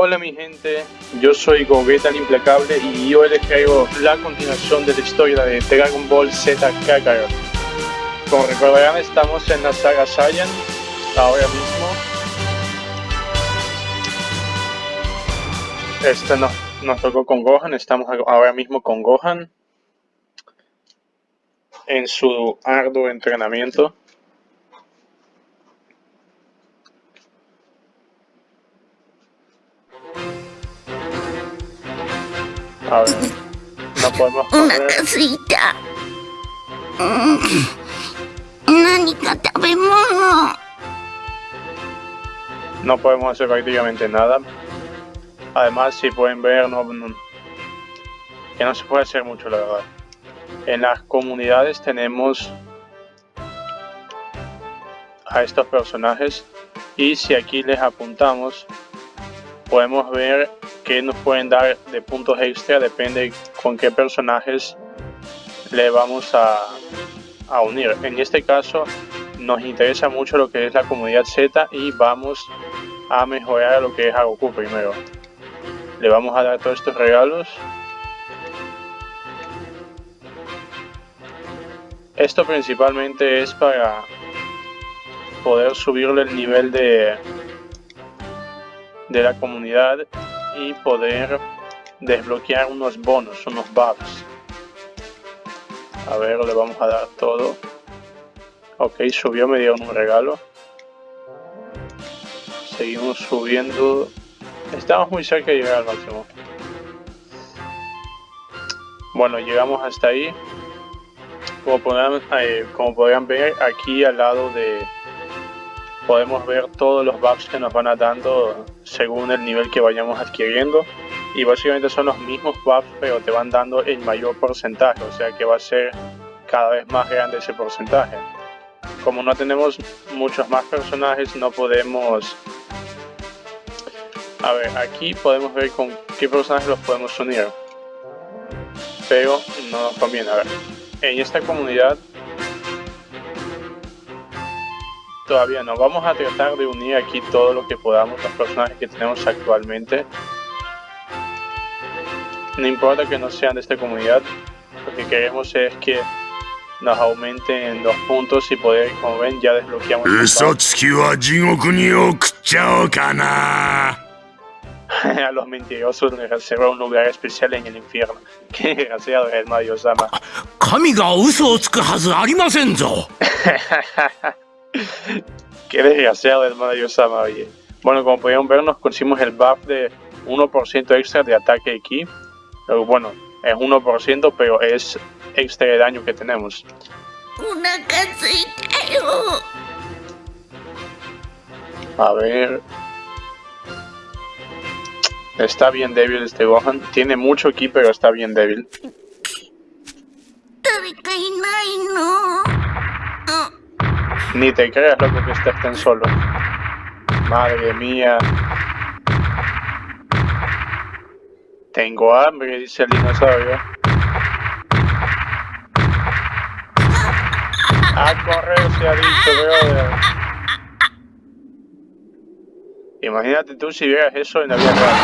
Hola mi gente, yo soy Gogeta el Implacable y hoy les traigo la continuación de la historia de Dragon Ball Z Kakarot. Como recordarán estamos en la saga Saiyan, ahora mismo. Este nos, nos tocó con Gohan, estamos ahora mismo con Gohan en su arduo entrenamiento. A ver, no podemos correr. No podemos hacer prácticamente nada. Además, si pueden ver, no, que no se puede hacer mucho, la verdad. En las comunidades tenemos a estos personajes y si aquí les apuntamos podemos ver que nos pueden dar de puntos extra, depende con qué personajes le vamos a, a unir. En este caso nos interesa mucho lo que es la comunidad Z y vamos a mejorar lo que es a Goku primero. Le vamos a dar todos estos regalos. Esto principalmente es para poder subirle el nivel de, de la comunidad y poder desbloquear unos bonos, unos bugs. A ver, le vamos a dar todo. Ok, subió, me dieron un regalo. Seguimos subiendo. Estamos muy cerca de llegar al máximo. Bueno, llegamos hasta ahí. Como eh, como podrán ver, aquí al lado de, podemos ver todos los bugs que nos van a dando según el nivel que vayamos adquiriendo. Y básicamente son los mismos bugs pero te van dando el mayor porcentaje o sea que va a ser cada vez más grande ese porcentaje. Como no tenemos muchos más personajes no podemos a ver aquí podemos ver con qué personajes los podemos unir. Pero no nos conviene. A ver en esta comunidad todavía no. Vamos a tratar de unir aquí todo lo que podamos, los personajes que tenemos actualmente. No importa que no sean de esta comunidad, lo que queremos es que nos aumenten los puntos y poder, como ven, ya desbloqueamos. a los mentirosos les reserva un lugar especial en el infierno. Qué desgraciado es el Mario Sama. Qué desgraciado hermano Yosama, oye. Bueno, como podían ver, nos conseguimos el buff de 1% extra de ataque aquí. Pero bueno, es 1%, pero es extra de daño que tenemos. A ver... Está bien débil este Gohan. Tiene mucho ki, pero está bien débil. Ni te creas, loco, que estés tan solo. Madre mía. Tengo hambre, dice el dinosaurio. A correr se ha dicho, brother. Imagínate tú si vieras eso en la vida real.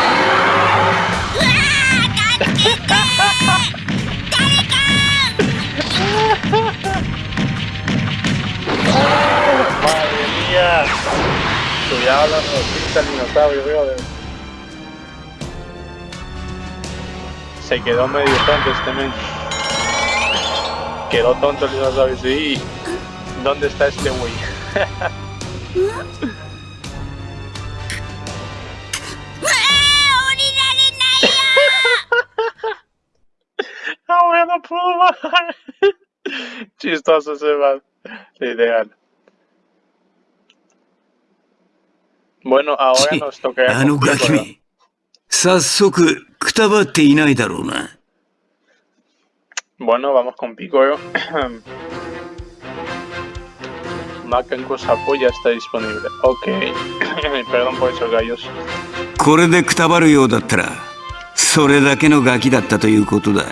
Madre mía. Cuidado la notita el dinosaurio, brother. Se quedó medio tonto este men. Quedó tonto el dinosaurio, sí. ¿Dónde está este güey? Bajar. Chistoso se va. Ideal. Bueno, ahora nos toca... あのガキめ、早速、くたばっていないだろうな。Bueno, vamos con Piccolo. Macanco Sapo ya está disponible. Ok. Perdón por esos gallos. これでくたばるようだったら、それだけのガキだったということだ。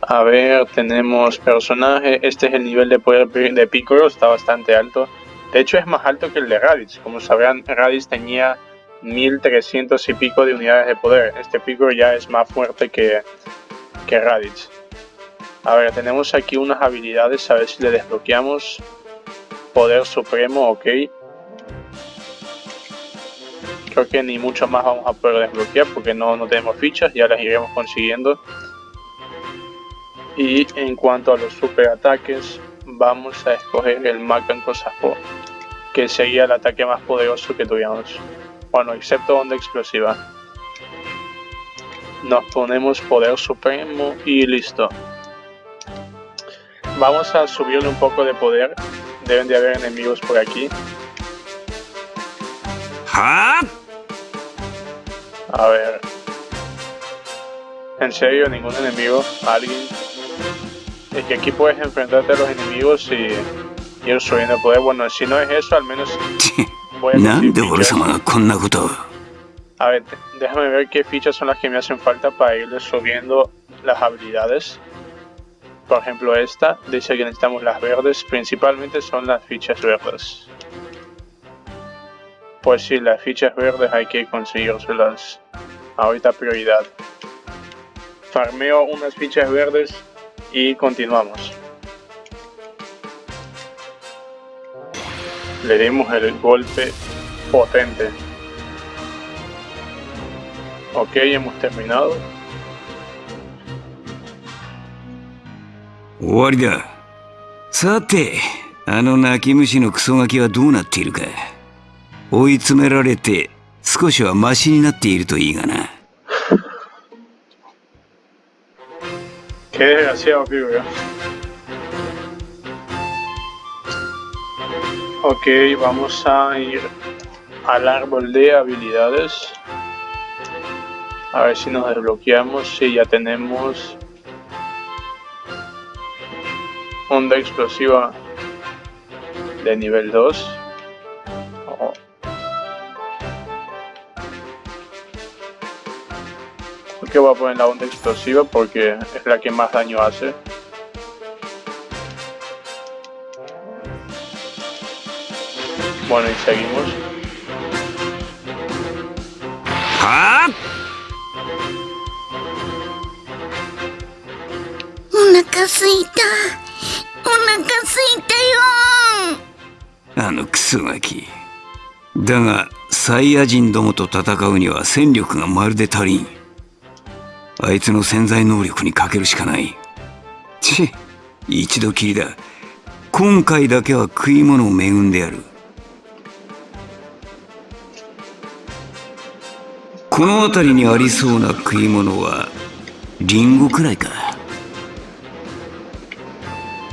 A ver, tenemos personaje. Este es el nivel de poder de Piccolo, está bastante alto. De hecho, es más alto que el de Raditz. Como sabrán, Raditz tenía 1300 y pico de unidades de poder. Este pico ya es más fuerte que, que Raditz. A ver, tenemos aquí unas habilidades, a ver si le desbloqueamos. Poder supremo, ok. Creo que ni mucho más vamos a poder desbloquear porque no, no tenemos fichas, ya las iremos consiguiendo. Y en cuanto a los super ataques, vamos a escoger el Macan Kosapo, que sería el ataque más poderoso que tuviéramos. Bueno, excepto onda explosiva. Nos ponemos poder supremo y listo. Vamos a subirle un poco de poder. Deben de haber enemigos por aquí. A ver. En serio, ningún enemigo. Alguien. Es que aquí puedes enfrentarte a los enemigos y ir subiendo poder. Bueno, si no es eso, al menos voy a A ver, déjame ver qué fichas son las que me hacen falta para irle subiendo las habilidades. Por ejemplo esta, dice que necesitamos las verdes, principalmente son las fichas verdes. Pues sí, las fichas verdes hay que conseguirlas ahorita prioridad. Farmeo unas fichas verdes y continuamos. Le dimos el golpe potente. Ok, hemos terminado. 終わりださてあの泣き虫のクソガキはどうなっているか追い詰められて少しはマシになっているといいがな Qué desgraciado, pibe. Ok, vamos a ir al árbol de habilidades. A ver si nos desbloqueamos. Si ya tenemos onda explosiva de nivel 2. Oh. que voy a poner la onda explosiva porque es la que más daño hace. Bueno, y seguimos. ¡Ah! Una casita. お腹すいたよあのクソガキだがサイヤ人どもと戦うには戦力がまるで足りんあいつの潜在能力にかけるしかないち一度きりだ今回だけは食い物を恵んでやるこの辺りにありそうな食い物はリンゴくらいか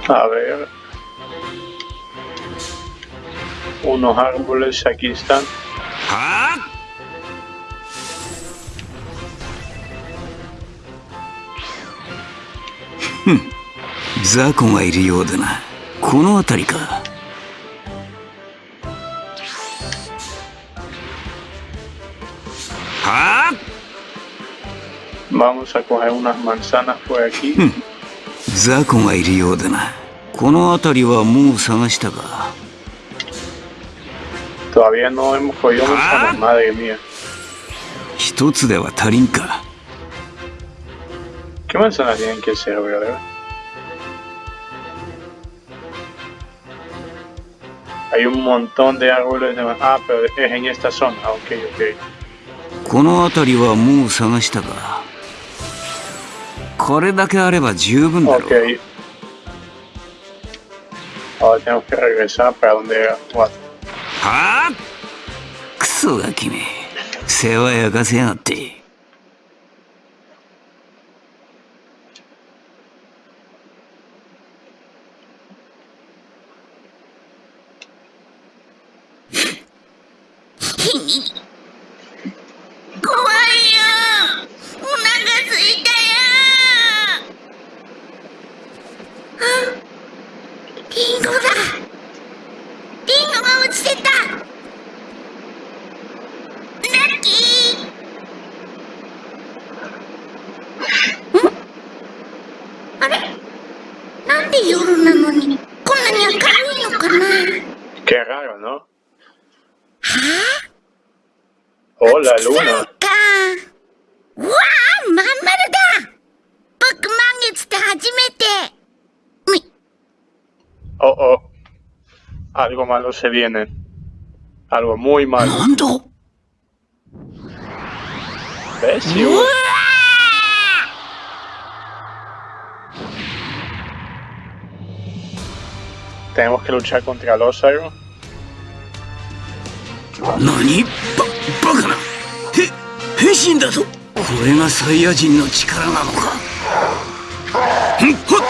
A ver. Unos árboles aquí están. ¡Ah! Hmm. ザコがいるようだなこの辺りか Vamos a coger unas manzanas por aquí. ザコがいるようだなこの辺りはもう探したか Todavía no hemos cogido manzanas, madre mía. 一つでは足りんか ¿Qué manzanas tienen que ser, verdad? Hay un montón de árboles de Ah, pero es en esta zona. Ok, ok. この辺りはもう探したか これだけあれば十分だろ。あクソが君世話やかせやがって。落ちラッキー。ん？あれ？なんで夜なのにこんなに明るいのかな？Hola, luna. Algo malo se viene. Algo muy malo. ¿Ves? Tenemos que luchar contra los algo. ¿Nani? ¡Bácala! ¡Heshin da! ¿Core ga Saiyajin no chikara nano ka? ¡Hot!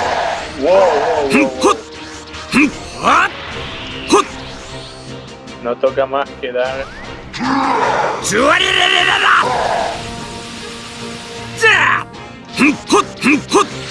¡Wow! ¡Hot! ¡Hot! No toca más que dar. ズワリレレレラじゃあふんほっふんほっ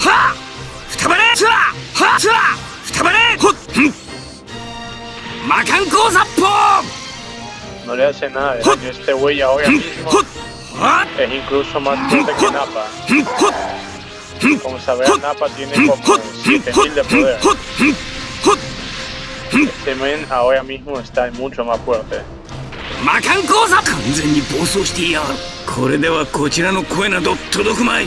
はあふたばれつあはあつあふたばれほっ魔漢光殺法 No le hace nada de daño. Este güey ahora mismo es incluso más fuerte que Napa. Como sabrán, Napa tiene como 7000 de poder. Este men ahora mismo está mucho más fuerte. 魔漢光殺完全に暴走していやがるこれではこちらの声など届くまい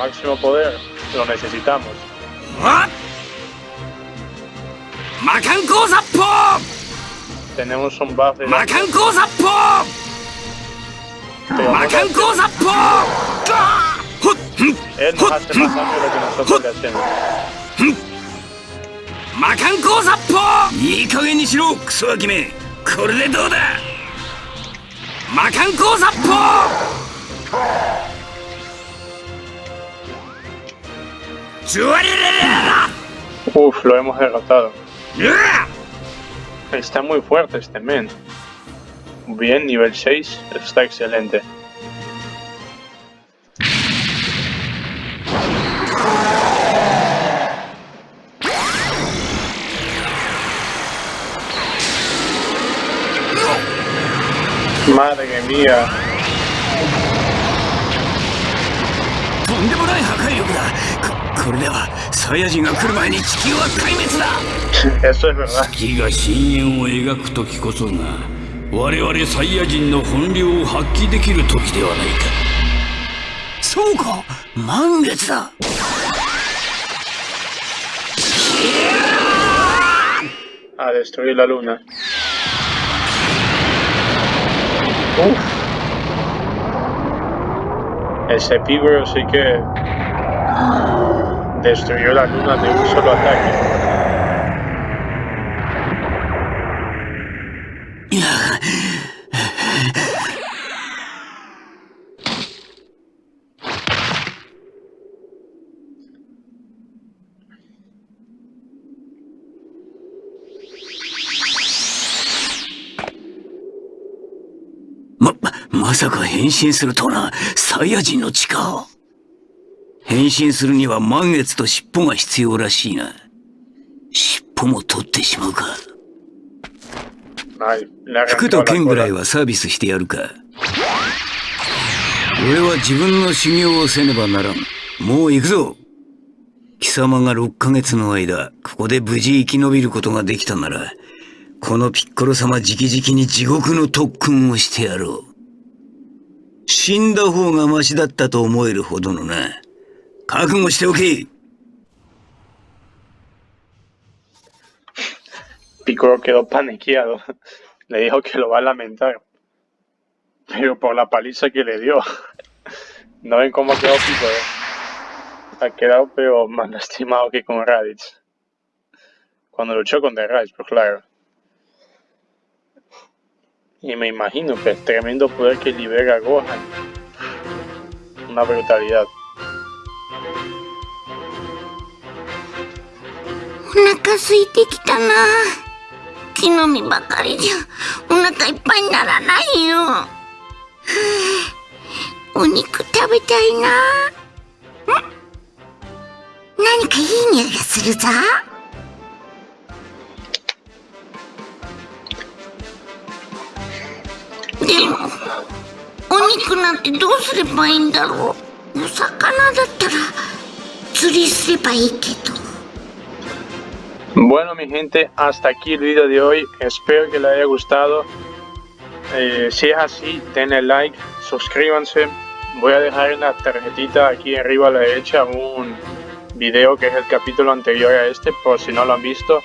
俺の攻撃は効いているのか máximo poder, lo necesitamos. は魔漢光殺法 Tenemos un buff de 魔漢光殺法 pero 魔 no 漢 le- 光殺法ほっふん él ほ nos っ hace ふん más daño de lo que nosotros le hacemos. 魔漢光殺法いい加減にしろク Uf, lo hemos derrotado. Está muy fuerte este men. Bien, nivel 6, está excelente. Madre mía. ここれではサイヤ人が来る前に地球は壊滅だ.月が深淵を描く時こそが我々サイヤ人の本領を発揮できる時ではないかそうか満月だ A destruir la luna. Uf. Ese pígoro sí que destruyó la luna de un solo ataque. ま、まさか変身するとはな、サイヤ人の力変身するには満月と尻尾が必要らしいな。尻尾も取ってしまうか。服と剣ぐらい.はサービスしてやるか。俺は自分の修行をせねばならん。もう行くぞ。貴様が6ヶ月の間、ここで無事生き延びることができたなら、このピッコロ様直々に地獄の特訓をしてやろう。死んだ方がマシだったと思えるほどのな。覚悟しておけ Piccolo quedó paniqueado. Le dijo que lo va a lamentar. Pero por la paliza que le dio. No ven cómo quedó Piccolo. Ha quedado pero más lastimado que con Raditz. Cuando luchó con The Rise, pues claro. Y me imagino que el tremendo poder que libera Gohan. Una brutalidad. お腹空いてきたな。木の実ばかりじゃ。お腹いっぱいにならないよ。は あお肉食べたいな。何かいい匂いがするぞ。でもお肉なんてどうすればいいんだろう。お魚だったら釣りすればいいけど Bueno mi gente, hasta aquí el video de hoy, espero que les haya gustado. Eh, si es así, denle like, suscríbanse. Voy a dejar en la tarjetita aquí arriba a la derecha un video que es el capítulo anterior a este, por si no lo han visto.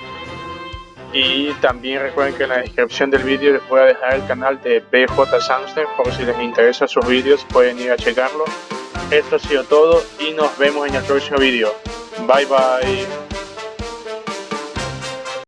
Y también recuerden que en la descripción del vídeo les voy a dejar el canal de BJ Samster, por si les interesa sus vídeos pueden ir a checarlo. Esto ha sido todo y nos vemos en el próximo vídeo. Bye bye.